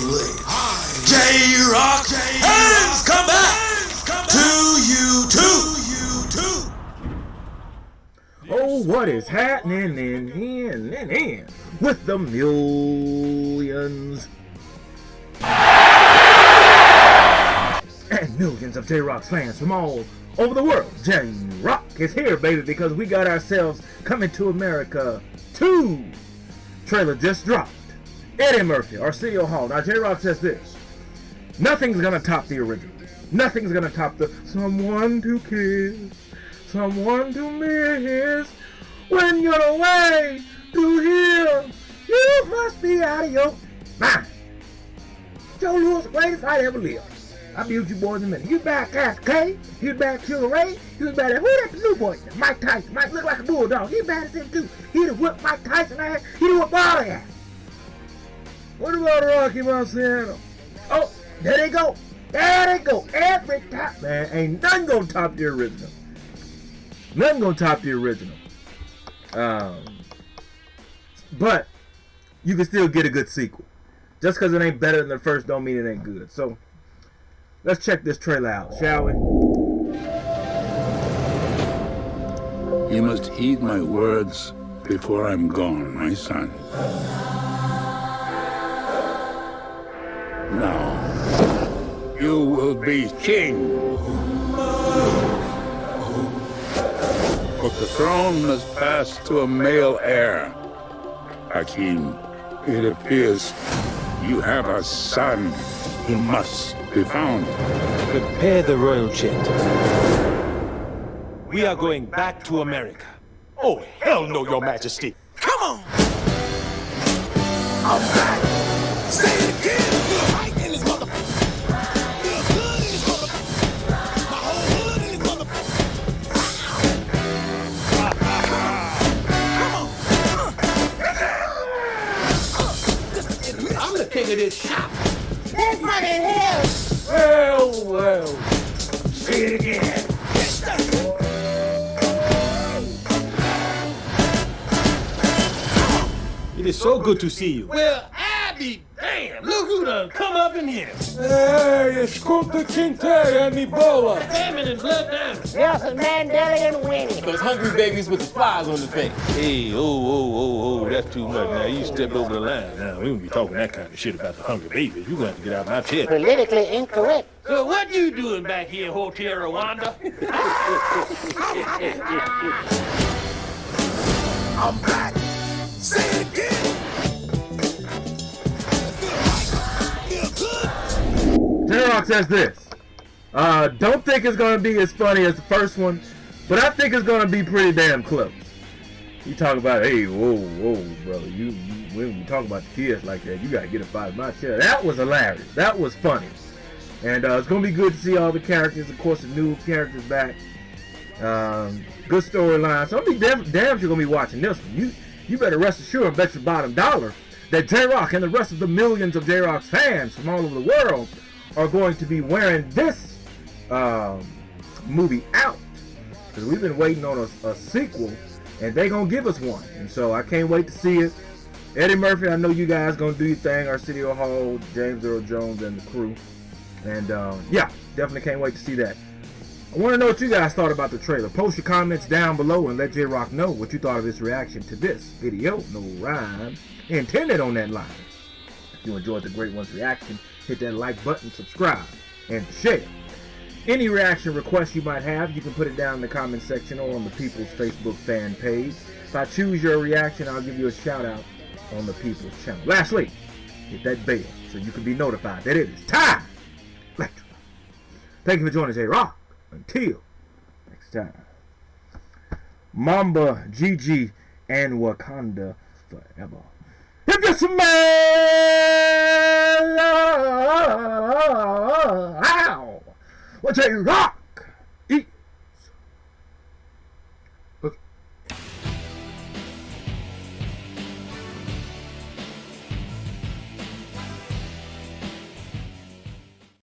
believe. J Rock has come back to you too. Oh, what is happening in in in in with the millions and millions of J Rock's fans from all over the world? J Rock is here, baby, because we got ourselves coming to America 2 trailer just dropped. Eddie Murphy, Arsenio Hall. Now, J Rock says this Nothing's gonna top the original. Nothing's gonna top the someone to kiss, someone to miss. When you're away to here, you must be out of your mind. Joe Louis, greatest I ever lived. I beat you boys in a minute. You back Cass K, you back Sugar Ray, you back who that new boy? Mike Tyson. Mike look like a bulldog. He bad as him too. He'd have whipped Mike Tyson ass. He'd have whipped all ass. What about Rocky Marciano? Oh, there they go. There they go. Every time. Man, ain't nothing gonna top the original. Nothing gonna top the original. Um, but you can still get a good sequel. Just because it ain't better than the first don't mean it ain't good. So let's check this trailer out, shall we? You must heed my words before I'm gone, my son. Now, you will be king. But the throne must pass to a male heir. Hakim, it appears you have a son. He must be found. Prepare the royal jet. We are going back to America. Oh, hell no, your majesty. Come on. I'm back. Say Come. I'm the king of this shop. That's money in hell. Well, well. Say it again. It is so good to see you. Well, I be damned. Look who done come up in here. Hey, escuta quem tem Ebola. Famine and blood diamonds. Nelson Mandela and Winnie. Those hungry babies with the flies on the face. Hey, oh, oh, oh, that's too much. Now, you stepped over the line. Now, we won't be talking that kind of shit about the hungry babies. You're going to have to get out of my chair. Politically incorrect. So what you doing back here, Hotel Rwanda? I'm back. Say it again. Feel good. J Rock says this. Uh, don't think it's gonna be as funny as the first one, but I think it's gonna be pretty damn close. You talk about, hey, whoa, whoa, brother, you, you when you talk about the kids like that, you gotta get out of my chair. That was hilarious. That was funny, and uh, it's gonna be good to see all the characters. Of course, the new characters back. Um, good storyline. So I'm be damn, damn sure gonna be watching this one. You, you better rest assured and bet your bottom dollar that J Rock and the rest of the millions of J Rock's fans from all over the world are going to be wearing this um, movie out because we've been waiting on a, a sequel and they gonna give us one. And so I can't wait to see it. Eddie Murphy I know you guys gonna do your thing Our Arsenio Hall James Earl Jones and the crew. And um, yeah definitely can't wait to see that. I want to know what you guys thought about the trailer. Post your comments down below and let J-Rock know what you thought of his reaction to this video. No rhyme intended on that line. If you enjoyed the Great Ones reaction hit that like button subscribe and share any reaction requests you might have, you can put it down in the comment section or on the People's Facebook fan page. If I choose your reaction, I'll give you a shout out on the People's channel. Lastly, hit that bell so you can be notified that it is time. Thank you for joining J Rock. Until next time. Mamba, Gigi, and Wakanda forever. If you smell, ow, what J Rock